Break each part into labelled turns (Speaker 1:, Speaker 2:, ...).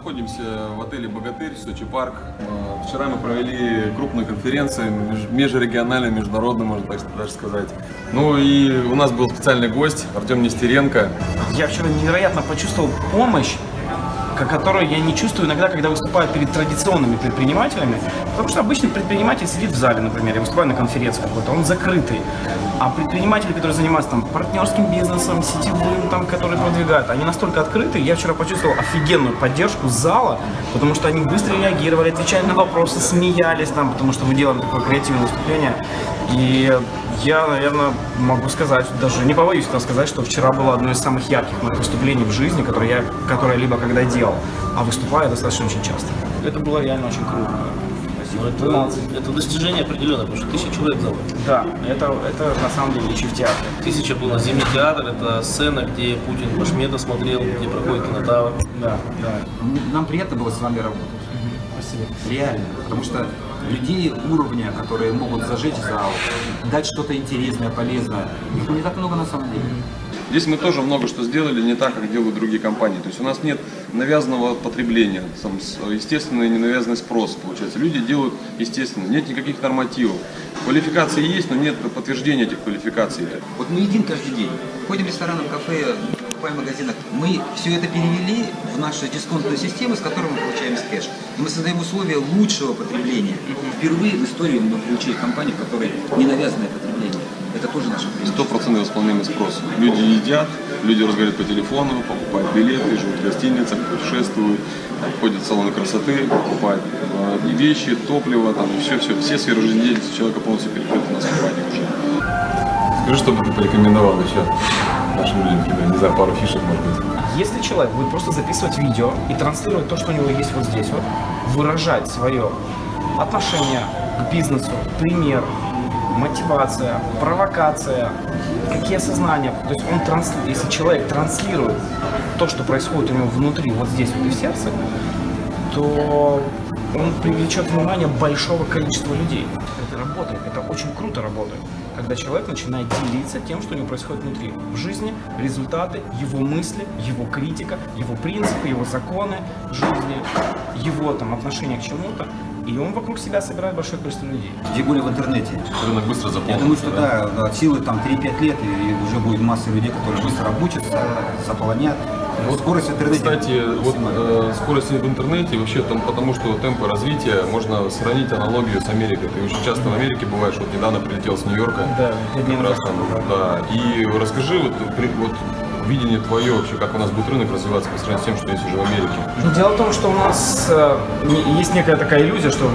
Speaker 1: отеле «Богатырь», Сочи парк. Э, Вчера мы провели крупную конференцию, меж- межрегиональную, международную, можно так даже сказать. Ну и у нас был специальный гость, Артем Нестеренко.
Speaker 2: Я вчера невероятно почувствовал помощь, ко- которую я не чувствую иногда, когда выступаю перед традиционными предпринимателями. Потому что обычный предприниматель сидит в зале, например, я выступаю на конференции какой-то, он закрытый. А предприниматели, которые занимаются там партнерским бизнесом, сетевым, там, которые продвигают, они настолько открыты. Я вчера почувствовал офигенную поддержку зала, потому что они быстро реагировали, отвечали на вопросы, смеялись там, потому что мы делаем такое креативное выступление. И я, наверное, могу сказать, даже не побоюсь этого сказать, что вчера было одно из самых ярких моих выступлений в жизни, которое я, которое либо когда делал, а выступаю достаточно очень часто. Это было реально очень круто.
Speaker 3: Но это, это достижение определенное, потому что тысяча человек зал.
Speaker 2: Да, это, это на самом деле еще в театре.
Speaker 3: Тысяча было Зимний театр, это сцена, где Путин Башмета смотрел, где проходит кинотавр.
Speaker 2: Да, да.
Speaker 4: Нам приятно было с вами работать.
Speaker 2: Спасибо.
Speaker 4: Реально. Потому что людей уровня, которые могут зажечь зал, дать что-то интересное, полезное, их не так много на самом деле.
Speaker 1: Здесь мы тоже много что сделали не так, как делают другие компании. То есть у нас нет навязанного потребления, сам, с- естественный ненавязанный спрос получается. Люди делают естественно, нет никаких нормативов. Квалификации есть, но нет подтверждения этих квалификаций.
Speaker 4: Вот мы едим каждый день. Ходим в рестораны, в кафе, покупаем в магазинах. Мы все это перевели в нашу дисконтную систему, с которой мы получаем кэш. И мы создаем условия лучшего потребления. Впервые в истории мы получили компанию, в которой ненавязанное потребление. Это тоже наше преимущество.
Speaker 1: Стопроцентный восполнимый спрос. Люди едят, люди разговаривают по телефону, покупают билеты, живут в гостиницах, путешествуют, там, ходят в салоны красоты, покупают э, вещи, топливо, там, все-все, все сферы жизнедеятельности человека полностью перекрыты в компании уже. Скажи, что бы ты порекомендовал еще нашим людям, тебе, не знаю, пару фишек, может быть.
Speaker 2: Если человек будет просто записывать видео и транслировать то, что у него есть вот здесь вот, выражать свое отношение к бизнесу, пример, мотивация, провокация, какие осознания. То есть он трансли- если человек транслирует то, что происходит у него внутри, вот здесь вот и в сердце, то он привлечет внимание большого количества людей. Это работает, это очень круто работает. Когда человек начинает делиться тем, что у него происходит внутри. В жизни, результаты, его мысли, его критика, его принципы, его законы жизни, его там отношение к чему-то. И он вокруг себя собирает большое количество людей.
Speaker 4: Тем более в интернете.
Speaker 1: Рынок быстро
Speaker 4: Я
Speaker 1: заполнен.
Speaker 4: думаю, что да, да, силы там 3-5 лет, и уже будет масса людей, которые быстро обучатся, заполонят. Вот скорость в интернете.
Speaker 1: Кстати, вот э, скорость в интернете вообще там, потому что темпы развития можно сравнить аналогию с Америкой. Ты очень часто в Америке бываешь, вот недавно прилетел с Нью-Йорка.
Speaker 2: Да,
Speaker 1: как раз там, да. И расскажи вот, при- вот видение твое вообще, как у нас будет рынок развиваться по сравнению с тем, что есть уже в Америке.
Speaker 2: Ну, дело в том, что у нас э, есть некая такая иллюзия, что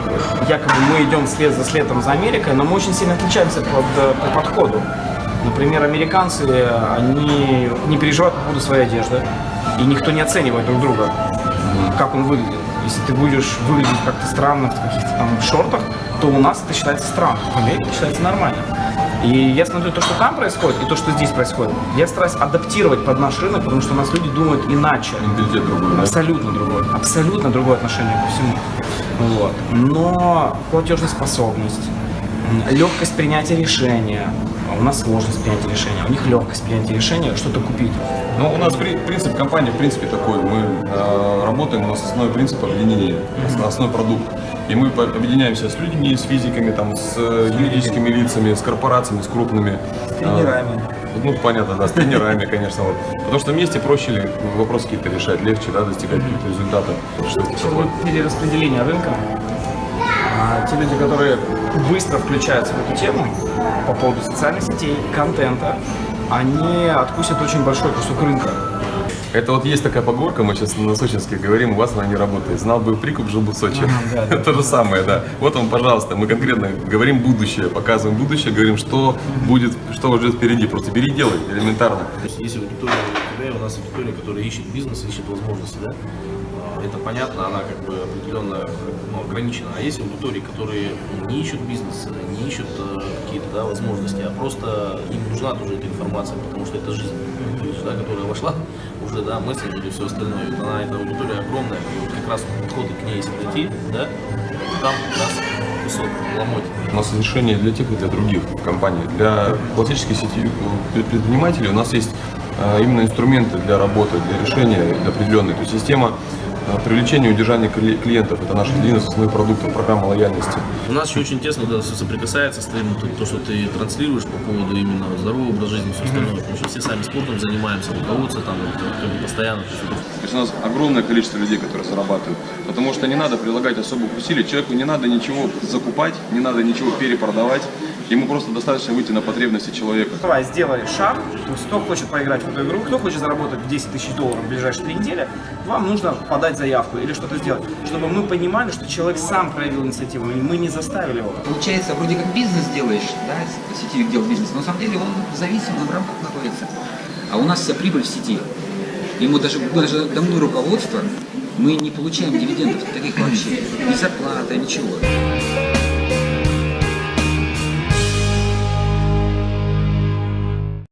Speaker 2: якобы мы идем след за следом за Америкой, но мы очень сильно отличаемся под, э, по подходу. Например, американцы, они не переживают по поводу своей одежды, и никто не оценивает друг друга, как он выглядит. Если ты будешь выглядеть как-то странно в каких-то там шортах, то у нас это считается странно, в Америке это считается нормально. И я смотрю то, что там происходит, и то, что здесь происходит. Я стараюсь адаптировать под наш рынок, потому что у нас люди думают иначе.
Speaker 1: Менталитет другой, да?
Speaker 2: Абсолютно другое. Абсолютно другое отношение ко всему. Вот. Но платежеспособность, м, легкость принятия решения. а У нас сложность принятия решения, у них легкость принятия решения, что-то купить.
Speaker 1: Ну, у нас при- принцип компании, в принципе, такой. Мы э, работаем, у нас основной принцип объединения, ос- основной продукт. И мы объединяемся с людьми, с физиками, там, с э, юридическими лицами, с корпорациями, с крупными.
Speaker 4: С тренерами.
Speaker 1: А, ну, понятно, да, с тренерами, конечно. Вот. Потому что вместе проще ли вопросы какие-то решать, легче, да, достигать каких-то результатов. Что
Speaker 2: перераспределение рынка. А те люди, которые быстро включаются в эту тему по поводу социальных сетей, контента, они откусят очень большой кусок рынка.
Speaker 1: Это вот есть такая поговорка, мы сейчас на сочинске говорим, у вас она не работает. Знал бы прикуп, жил бы в Сочи.
Speaker 2: да, да.
Speaker 1: То же самое, да. Вот вам, пожалуйста, мы конкретно говорим будущее, показываем будущее, говорим, что будет, что ждет впереди. Просто бери делай, элементарно.
Speaker 3: То есть есть аудитория у тебя, у нас аудитория, которая ищет бизнес, ищет возможности, да? Это понятно, она как бы определенно ну, ограничена. А есть аудитории, которые не ищут бизнес, не ищут э, какие-то да, возможности, а просто им нужна тоже эта информация, потому что это жизнь, то есть, да, которая вошла уже, да, мессенджеры и все остальное. Вот она, эта аудитория огромная, и вот как раз подходы к ней, если найти, да, там как раз кусок ломоть.
Speaker 1: У нас решение для тех и для других компаний. Для классической сети предпринимателей у нас есть э, именно инструменты для работы, для решения определенной. То есть система привлечение и удержание кли- клиентов. Это наш один из основных продуктов программы лояльности.
Speaker 3: У нас еще очень тесно да, со- соприкасается с твоим, то, то, что ты транслируешь по поводу именно здорового образа жизни и все остальное, потому что все сами спортом занимаемся, руководство там вот, постоянно. то есть это
Speaker 1: То есть у нас огромное количество людей, которые зарабатывают. Потому что не надо прилагать особых усилий. Человеку не надо ничего закупать, не надо ничего перепродавать. Ему просто достаточно выйти на потребности человека.
Speaker 2: Давай, сделай шаг. То есть, кто хочет поиграть в эту игру, кто хочет заработать 10 тысяч долларов в ближайшие три недели, вам нужно подать заявку или что-то сделать, чтобы мы понимали, что человек сам проявил инициативу, и мы не заставили его.
Speaker 4: Получается, вроде как бизнес делаешь, да, сетевик делает бизнес, но на самом деле он зависим, он в рамках находится. А у нас вся прибыль в сети. Мы даже, даже давно руководство, мы не получаем дивидендов таких вообще. Ни зарплата, ничего.